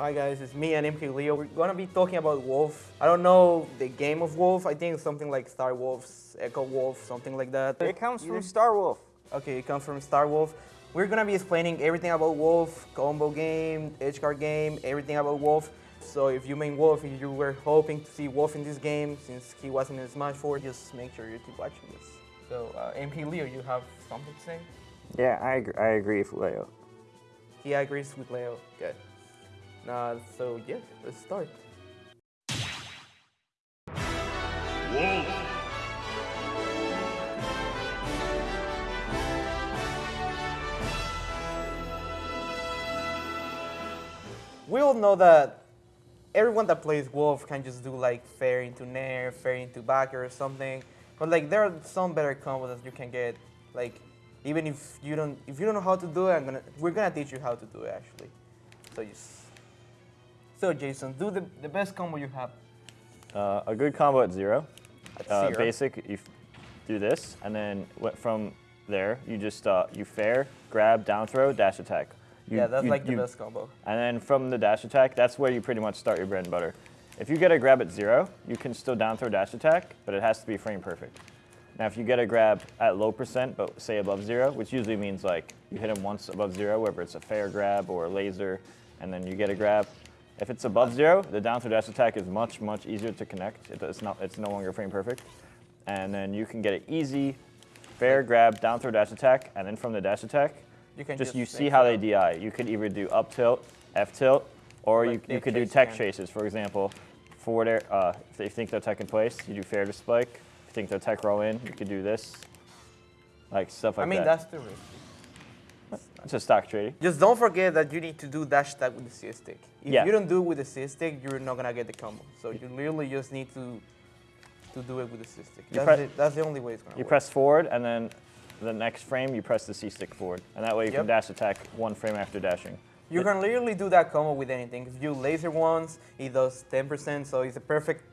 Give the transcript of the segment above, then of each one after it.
Hi guys, it's me and MkLeo. We're gonna be talking about Wolf. I don't know the game of Wolf. I think it's something like Star Wolves, Echo Wolf, something like that. It comes from Star Wolf. Okay, it comes from Star Wolf. We're gonna be explaining everything about Wolf, combo game, edge card game, everything about Wolf. So if you main Wolf, you were hoping to see Wolf in this game, since he wasn't in Smash 4, just make sure you keep watching this. So uh, MkLeo, you have something to say? Yeah, I agree, I agree with Leo. He agrees with Leo. Good. Uh, so yeah, let's start. Wolf. We all know that everyone that plays Wolf can just do like fair into Nair, fair into backer or something. But like there are some better combos that you can get. Like even if you don't if you don't know how to do it, I'm gonna we're gonna teach you how to do it actually. So just so Jason, do the, the best combo you have. Uh, a good combo at zero. At Uh, zero. basic, you f- do this, and then from there, you just uh, you fair, grab, down throw, dash attack. You- yeah, that's you- like the you- best combo. And then from the dash attack, that's where you pretty much start your bread and butter. If you get a grab at zero, you can still down throw dash attack, but it has to be frame perfect. Now, if you get a grab at low percent, but say above zero, which usually means like you hit him once above zero, whether it's a fair grab or a laser, and then you get a grab. If it's above zero, the down throw dash attack is much, much easier to connect. It- It's, not, it's no longer frame perfect. And then you can get an easy fair grab, down throw dash attack, and then from the dash attack, You can just just you see how they DI. You could either do up tilt, F tilt, or Like you, you could do tech chases. For example, forward air, uh, if they think they're tech in place, you do fair to spike. If you think they're tech roll in, you could do this. Like stuff like that. I mean that. that's the risk. It's a stock trading. Just don't forget that you need to do dash attack with the C stick. If Yeah. you don't do it with the C stick, you're not gonna get the combo. So you literally just need to to do it with the C stick. You That's, the, that's the only way it's gonna You work. press forward, and then the next frame you press the C stick forward, and that way you Yep. can dash attack one frame after dashing. You can literally do that combo with anything. If you laser once, it does 10%, so it's a perfect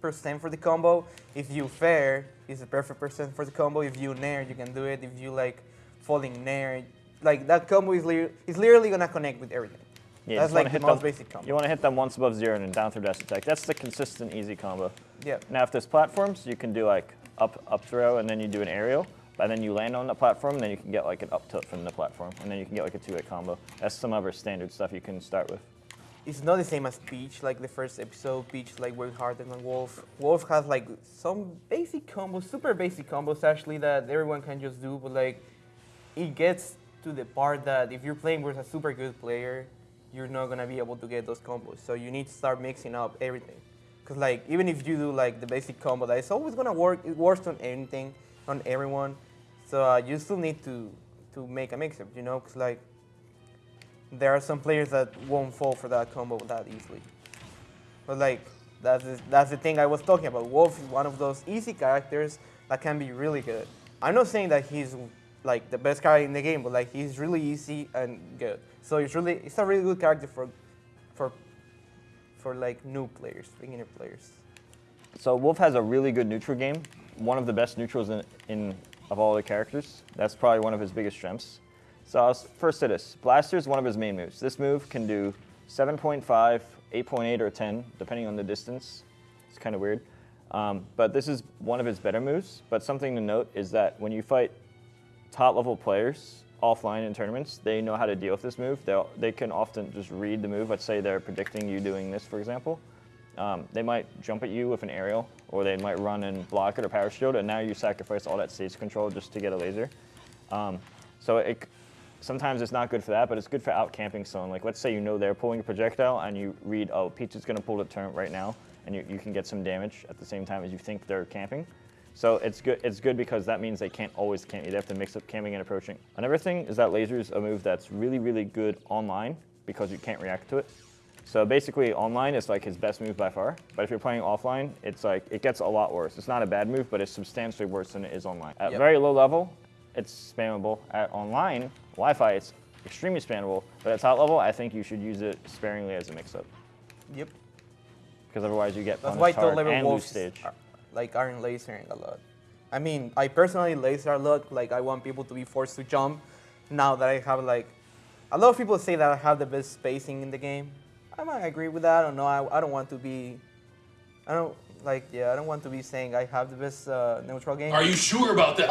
percent for the combo. If you fair, it's a perfect percent for the combo. If you nair, you can do it. If you like falling nair, like that combo is, is literally gonna connect with everything. Yeah, That's like the most them- basic combo. You want to hit them once above zero and then down through dash attack. That's the consistent, easy combo. Yeah. Now, if there's platforms, you can do like up up throw, and then you do an aerial, and then you land on the platform, and then you can get like an up tilt from the platform, and then you can get like a two-hit combo. That's some other standard stuff you can start with. It's not the same as Peach, like the first episode. Peach like worked harder than Wolf. Wolf has like some basic combos, super basic combos actually that everyone can just do, but like it gets to the part that if you're playing with a super good player, you're not gonna be able to get those combos. So you need to start mixing up everything. Cause like even if you do like the basic combo, that it's always gonna work. It works on anything, on everyone. So uh, you still need to to make a mix-up, you know, cause like there are some players that won't fall for that combo that easily. But like that's the, that's the thing I was talking about. Wolf is one of those easy characters that can be really good. I'm not saying that he's like the best character in the game, but like he's really easy and good. So it's really it's a really good character for for for like new players, beginner players. So Wolf has a really good neutral game, one of the best neutrals in, in of all the characters. That's probably one of his biggest strengths. So I'll first to this. Blaster is one of his main moves. This move can do 7.5, 8.8, or 10, depending on the distance. It's kind of weird. Um, but this is one of his better moves. But something to note is that when you fight top level players offline in tournaments, they know how to deal with this move. They'll, they can often just read the move. Let's say they're predicting you doing this, for example. Um, they might jump at you with an aerial, or they might run and block it or power shield, and now you sacrifice all that stage control just to get a laser. Um, so it, sometimes it's not good for that, but it's good for out camping someone. Like let's say you know they're pulling a projectile, and you read, oh, Peach is going to pull the turret right now, and you, you can get some damage at the same time as you think they're camping. So it's good. It's good because that means they can't always you. They have to mix up camping and approaching. Another thing is that laser is a move that's really, really good online because you can't react to it. So basically, online is like his best move by far. But if you're playing offline, it's like it gets a lot worse. It's not a bad move, but it's substantially worse than it is online. At Yep. very low level, it's spammable. At online Wi-Fi, it's extremely spammable. But at top level, I think you should use it sparingly as a mix-up Yep. because otherwise you get That's why hard and wolves stage. are, like aren't lasering a lot. I mean, I personally laser a lot. Like I want people to be forced to jump. Now that I have like, a lot of people say that I have the best spacing in the game, I might agree with that. I don't know. I, I don't want to be. I don't like. Yeah, I don't want to be saying I have the best uh, neutral game. Are you sure about that?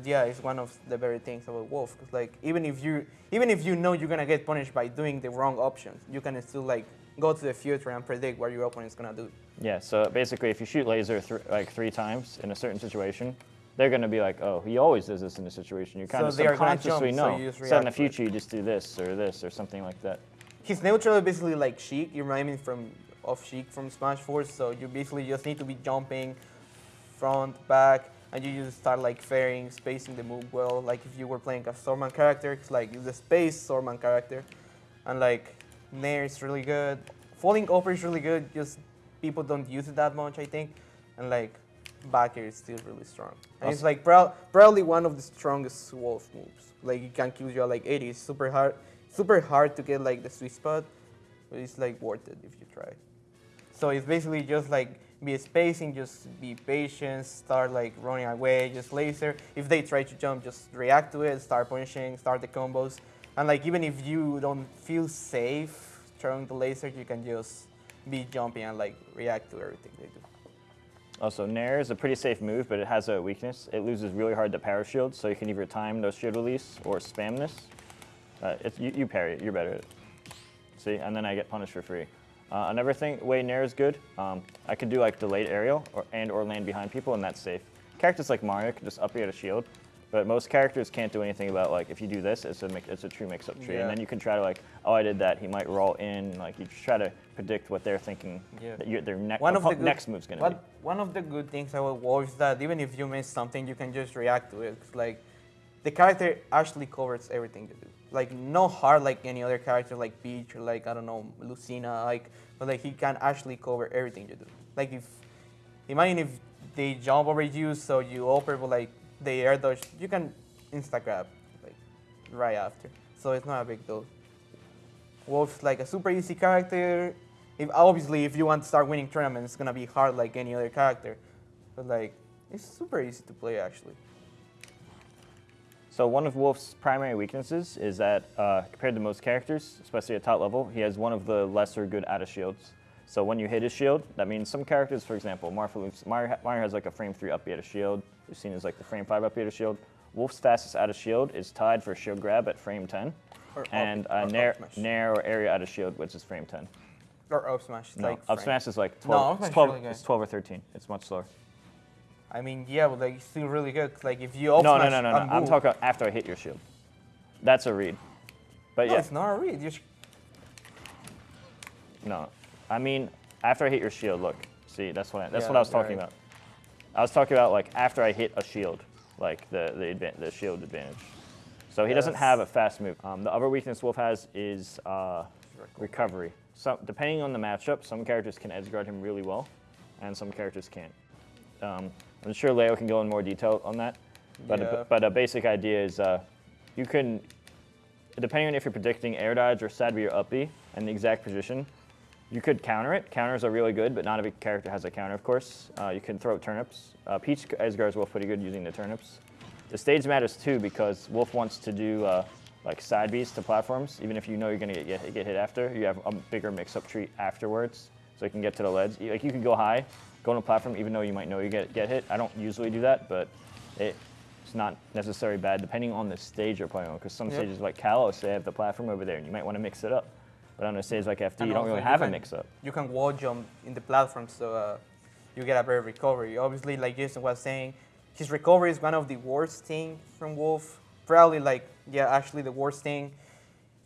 But yeah, it's one of the very things about Wolf. Cause like even if you even if you know you're gonna get punished by doing the wrong options, you can still like go to the future and predict what your opponent's gonna do. Yeah, so basically, if you shoot laser th- like three times in a certain situation, they're going to be like, oh, he always does this in this situation. You kind So of they are gonna subconsciously jump, so know. you just so in the react to it. future, you just do this or this or something like that. His neutral is basically like Sheik. You remind me from of Sheik from Smash 4. So you basically just need to be jumping front, back, and you just start like fairing, spacing the move well. Like if you were playing a Swordman character, it's like the space Swordman character, and like Nair is really good. Falling over is really good. Just people don't use it that much, I think, and like backer is still really strong. And it's like prob- probably one of the strongest Wolf moves. Like it can kill you at like 80. It's super hard, super hard to get like the sweet spot, but it's like worth it if you try. So it's basically just like be spacing, just be patient, start like running away, just laser. If they try to jump, just react to it, start punishing, start the combos. And like even if you don't feel safe throwing the laser, you can just be jumping and like react to everything they do. Also, Nair is a pretty safe move, but it has a weakness. It loses really hard to power shield, so you can either time those shield release or spam this. Uh, you, you parry it, you're better at it. See, and then I get punished for free. Uh, another thing, way Nair is good, um, I could do like delayed aerial or, and or land behind people, and that's safe. Characters like Mario can just up a shield, but most characters can't do anything about like if you do this, it's a mix, it's a true mix-up tree, Yeah. and then you can try to like, oh, I did that, he might roll in, like you try to predict what they're thinking, Yeah. that their ne- One of the good, next move's gonna what, be. One of the good things about Wolf is that even if you miss something, you can just react to it. 'Cause, like the character actually covers everything you do. Like no hard like any other character like Peach or like I don't know Lucina like, but like he can actually cover everything you do. Like if imagine if they jump over you, so you open but like they air dodge, you can insta grab like right after. So it's not a big deal. Wolf's like a super easy character. If obviously if you want to start winning tournaments, it's gonna be hard like any other character. But like it's super easy to play actually. So one of Wolf's primary weaknesses is that uh, compared to most characters, especially at top level, he has one of the lesser good out of shields. So when you hit his shield, that means some characters, for example, Mario, Mario, has like a frame 3 up out of shield. We've seen as like the frame 5 up out of shield. Wolf's fastest out of shield is tied for shield grab at frame 10. Or up- and uh, Nair. Nair or area out of shield, which is frame 10. Or up smash. No, like up frame. smash is like No, 12, up it's, is 12 really it's 12 or 13. It's much slower. I mean yeah, but like it's still really good. Like if you up No, no, no, no, no. I'm talking after I hit your shield. That's a read. But No, yeah. it's not a read. You sh- No, I mean after I hit your shield. Look, see, that's what I, that's Yeah, what I was talking right. about. I was talking about like after I hit a shield, like the the, the shield advantage. So he doesn't have a fast move. Um, the other weakness Wolf has is uh, recovery. So depending on the matchup, some characters can edge guard him really well, and some characters can't. Um, I'm sure Leo can go in more detail on that, but Yeah. a, but a basic idea is uh, you can, depending on if you're predicting air dodge or side B or up B and the exact position, you could counter it. Counters are really good, but not every character has a counter, of course. Uh, you can throw turnips. Uh, Peach is Wolf pretty good using the turnips. The stage matters too because Wolf wants to do uh, like side Bs to platforms. Even if you know you're gonna get, get, get hit after, you have a bigger mix-up tree afterwards, so you can get to the ledge. Like you can go high, go on a platform, even though you might know you get get hit. I don't usually do that, but it, it's not necessarily bad depending on the stage you're playing on. Because some Yep. stages like Kalos, they have the platform over there, and you might want to mix it up. But on a stage like FD, And you don't really you have a mix-up. You can wall jump in the platform, so uh, you get a better recovery. Obviously, like Jason was saying, his recovery is one of the worst thing from Wolf. Probably like yeah, actually the worst thing.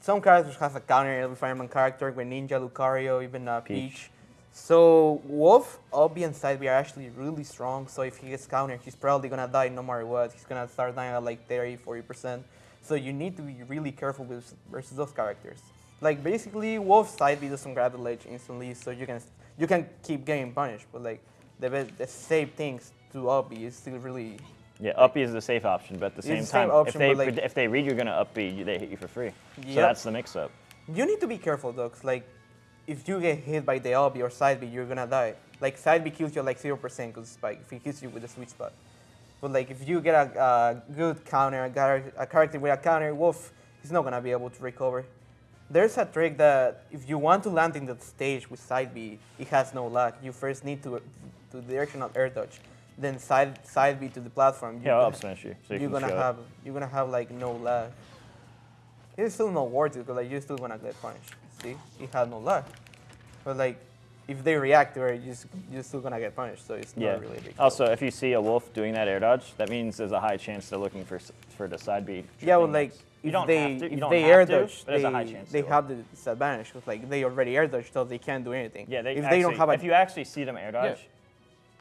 Some characters have a counter every fireman character, with Ninja, Lucario, even uh, Peach. Peach. So Wolf, up B, and Side B are actually really strong. So if he gets countered, he's probably gonna die no matter what. He's gonna start dying at like 30, 40 percent. So you need to be really careful with versus those characters. Like basically, Wolf Side B doesn't grab the ledge instantly, so you can you can keep getting punished. But like the the safe things to up B is still really Yeah, up B is the safe option, but at the same the same time, option, if they like- if they read you're gonna up B, they hit you for free. So that's the mix-up. You need to be careful though, like if you get hit by the LB or side B, you're gonna die. Like side B kills you like zero percent because like if he hits you with the sweet spot. But like if you get a, a good counter, a, a character with a counter, Wolf, he's not gonna be able to recover. There's a trick that if you want to land in the stage with side B, it has no lag. You first need to to directional air dodge, then side side B to the platform. Yeah, I'll You're up smash you. So you you're can gonna feel it. have you're gonna have like no lag. It's still not worth it because like you're still gonna get punished. See, it had no lag. But like, if they react to you're, just, you're still gonna get punished. So it's Yeah. not really a big. Also, if you see a wolf doing that air dodge, that means there's a high chance they're looking for for the side B. yeah, well, like if you don't they have to. You if they air to, dodge, there's they, a high chance. they have the disadvantage because like they already air dodge, so they can't do anything. Yeah, they if actually, they don't have a if you actually see them air dodge,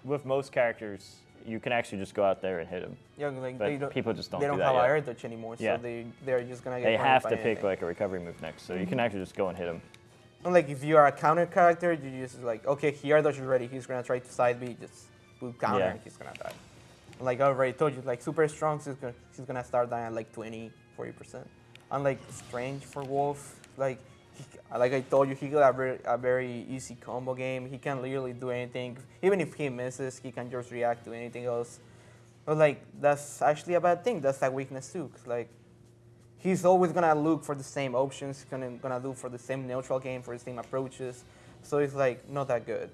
with most characters, you can actually just go out there and hit them. yeah, like But they don't, people just don't they do don't that have a air dodge anymore, Yeah. so they they're just gonna get. They have to pick anything. like a recovery move next, so you Mm-hmm. can actually just go and hit them. And like if you are a counter character, you just like okay, he air dodge already. He's gonna try to side B, just boot counter, Yeah. and he's gonna die. And like I already told you, like super strong, she's gonna she's gonna start dying at like 20, 40 percent. Unlike strange for Wolf, like he, like I told you, he got a very, a very easy combo game. He can literally do anything. Even if he misses, he can just react to anything else. But like that's actually a bad thing. That's a weakness too. like he's always gonna look for the same options. Gonna gonna look for the same neutral game, for the same approaches. So it's like not that good.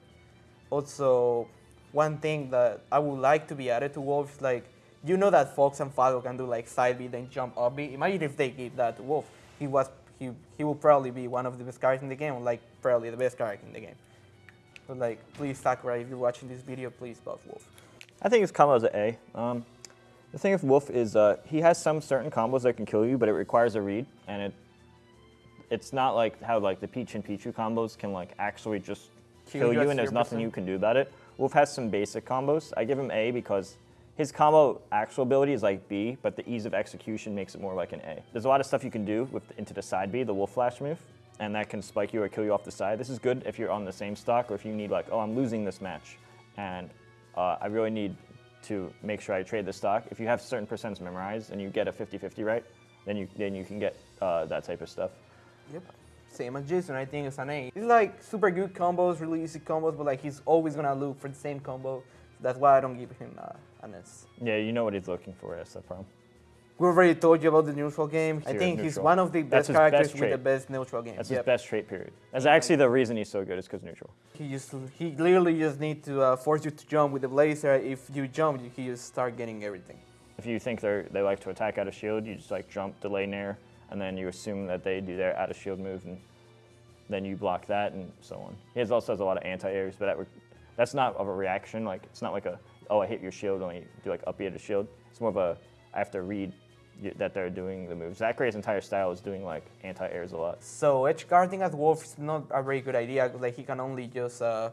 Also, one thing that I would like to be added to Wolf is like you know that Fox and Falco can do like side B then jump up B. Imagine if they gave that to Wolf. He was he he will probably be one of the best characters in the game, like probably the best character in the game. But like, please Sakurai, if you're watching this video, please buff Wolf. I think his combo is an A. Um, the thing with Wolf is uh, he has some certain combos that can kill you, but it requires a read, and it it's not like how like the Peach and Pichu combos can like actually just Kill kill you you, and there's nothing you can do about it. Wolf has some basic combos. I give him A because his combo actual ability is like B, but the ease of execution makes it more like an A. There's a lot of stuff you can do with into the side B, the Wolf Flash move, and that can spike you or kill you off the side. This is good if you're on the same stock or if you need like, oh, I'm losing this match, and uh, I really need to make sure I trade the stock. If you have certain percents memorized and you get a 50-50 right, then you then you can get uh, that type of stuff. Yep. Same as Jason, I think it's an A. He's like super good combos, really easy combos, but like he's always gonna look for the same combo. That's why I don't give him uh, an S. Yeah, you know what he's looking for. That's the problem. We already told you about the neutral game. I Zero think he's one of the best characters best with the best neutral game. That's Yep. his best trait period. That's actually the reason he's so good is because neutral. He just he literally just need to uh, force you to jump with the blazer. If you jump, you, he just start getting everything. If you think they they like to attack out of shield, you just like jump, delay nair, and then you assume that they do their out of shield move, and then you block that, and so on. He has also has a lot of anti-airs, but that re- that's not of a reaction. Like it's not like a oh I hit your shield when you do like up B to shield. It's more of a I have to read that they're doing the moves. Zackray's entire style is doing like anti-airs a lot. So edge guarding as Wolf is not a very good idea. Like he can only just uh,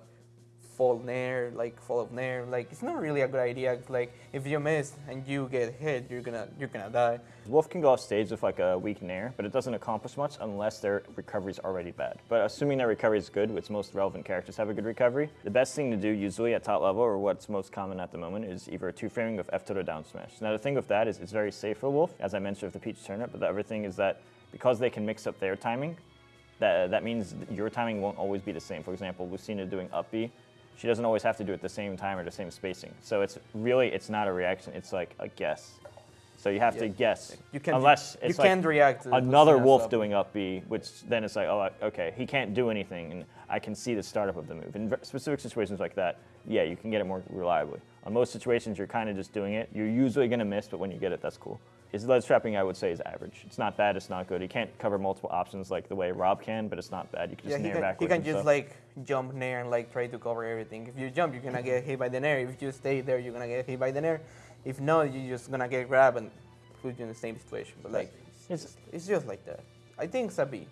fall nair, like fall of nair. Like it's not really a good idea. Like if you miss and you get hit, you're gonna you're gonna die. Wolf can go off stage with like a weak nair, but it doesn't accomplish much unless their recovery is already bad. But assuming their recovery is good, which most relevant characters have a good recovery, the best thing to do usually at top level, or what's most common at the moment, is either a two framing with F to the down smash. Now the thing with that is it's very safe for Wolf, as I mentioned with the Peach turnip, but the other thing is that because they can mix up their timing, that, that means your timing won't always be the same. For example, Lucina doing up B, she doesn't always have to do it the same time or the same spacing. So it's really, it's not a reaction, it's like a guess. So you have to guess. You can unless you it's like can't react to another wolf up. doing up B, which then it's like, oh, okay, he can't do anything, and I can see the startup of the move. In specific situations like that, yeah, you can get it more reliably. On most situations, you're kind of just doing it. You're usually going to miss, but when you get it, that's cool. His ledge trapping, I would say, is average. It's not bad, it's not good. He can't cover multiple options like the way Rob can, but it's not bad. You can just he nair can, he can just stuff. like jump nair and like try to cover everything. If you jump, you're gonna get hit by the nair. If you stay there, you're gonna get hit by the nair. If not, you're just gonna get grabbed and put you in the same situation. But like, It's- it's just like that. I think it's a B.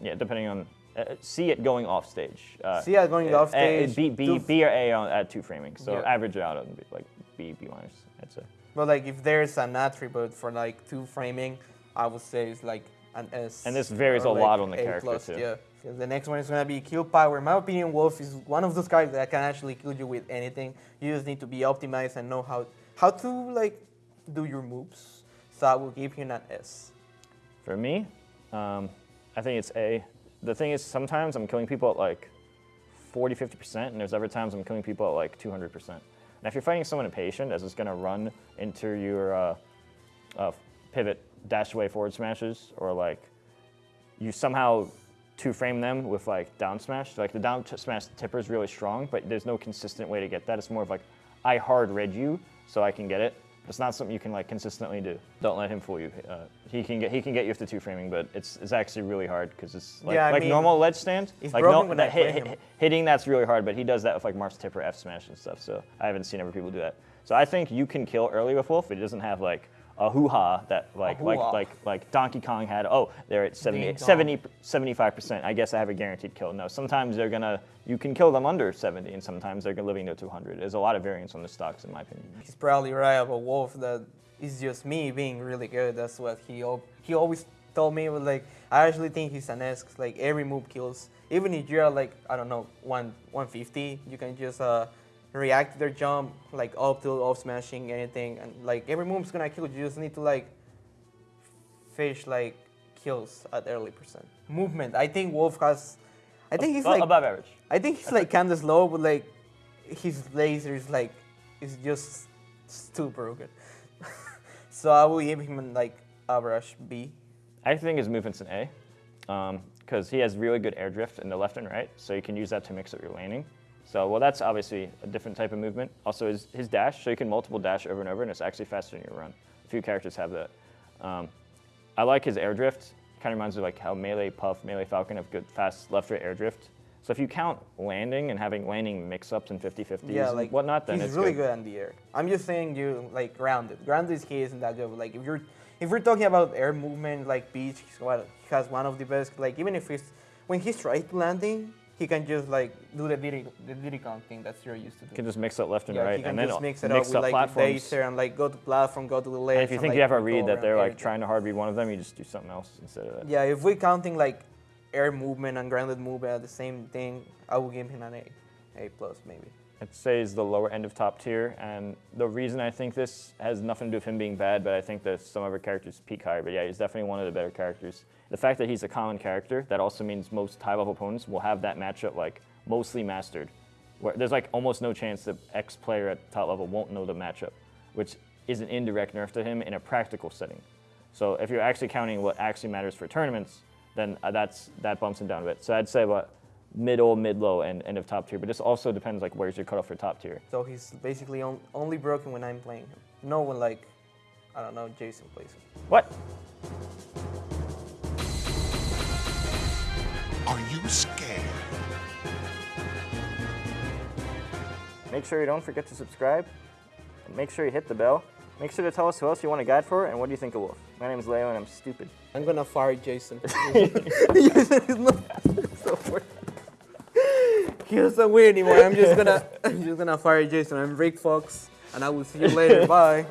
Yeah, depending on. Uh, see it going off stage. Uh, See it going off uh, uh, stage, B, B, B or A on, at two framing. So Yeah. average out on B, like B, B minus. I'd say. But like, if there's an attribute for like two framing, I would say it's like an S. And this varies a lot on the A character, plus, too. Yeah. the next one is gonna be kill power. In my opinion, Wolf is one of those characters that can actually kill you with anything. You just need to be optimized and know how how to like do your moves. So I will give him an S. For me, um, I think it's A. the thing is, sometimes I'm killing people at like 40, 50%, and there's other times I'm killing people at like 200%. And if you're fighting someone impatient, as it's going to run into your uh, uh, pivot dash away forward smashes, or like you somehow two frame them with like down smash. Like the down smash tipper is really strong, but there's no consistent way to get that. It's more of like I hard read you so I can get it. It's not something you can like consistently do. Don't let him fool you. Uh, he can get he can get you with the two framing, but it's it's actually really hard because it's like, Yeah, I like mean, normal ledge stand. he's like broken when that I hit- him. hitting that's really hard, but he does that with like Marth tipper F smash and stuff. So I haven't seen other people do that. So I think you can kill early with Wolf. It doesn't have like a hoo ha that like like like like Donkey Kong had. Oh, they're at 70, Ding dong. 70 75%. I guess I have a guaranteed kill. No, sometimes they're gonna you can kill them under 70, and sometimes they're living to 200. There's a lot of variance on the stocks, in my opinion. He's probably right about Wolf. That is just me being really good. That's what he he always told me. But like I actually think he's an. 'cause, Like every move kills. Even if you're like I don't know one 150, you can just uh, react to their jump like up to off smashing anything, and like every move's gonna kill. You just need to like fish like kills at early percent. Movement. I think Wolf has. I think he's Well, like above average. I think he's like kind of slow, but like his laser is like is just too broken. so I will give him like average B. I think his movement's an A, um, because he has really good air drift in the left and right, so you can use that to mix up your laning. So, well, that's obviously a different type of movement. Also, his, his dash, so you can multiple dash over and over, and it's actually faster than your run. A few characters have that. Um, I like his air drift. Kind of reminds me of like how melee Puff, melee Falcon have good fast left right air drift. So if you count landing and having landing mix-ups and 50-50s Yeah, and like whatnot, then he's it's really good. good. on the air. I'm just saying you like grounded. Grounded he isn't that good. But, like if you're if we're talking about air movement, like Beach, he has one of the best. Like even if he's when he's right landing, he can just like do the the Diddy Kong thing that you're used to do. You can just mix up left and yeah, right, he can and then just mix it mix up with like laser and like go to platform, go to the left. And if you think like, you have a read that they're like trying to hard read one of them, you just do something else instead of that. Yeah, if we're counting like air movement and grounded movement at the same thing, I would give him an A, A plus maybe. I'd say is the lower end of top tier, and the reason I think this has nothing to do with him being bad, but I think that some of other characters peak higher. But yeah, he's definitely one of the better characters. The fact that he's a common character, that also means most high-level opponents will have that matchup like mostly mastered. Where there's like almost no chance that X player at top level won't know the matchup, which is an indirect nerf to him in a practical setting. So if you're actually counting what actually matters for tournaments, then uh, that's that bumps him down a bit. So I'd say about middle, mid-low, and end of top tier. But this also depends like where's your cutoff for top tier. So he's basically on, only broken when I'm playing him. No one like, I don't know, Jason plays him. What? Are you scared? Make sure you don't forget to subscribe. And make sure you hit the bell. Make sure to tell us who else you want a guide for and what do you think of Wolf. My name is Leo and I'm stupid. I'm gonna fire Jason. Jason not so weird. He doesn't win anymore. I'm just gonna, I'm just gonna fire Jason. I'm Rick Fox, and I will see you later. Bye.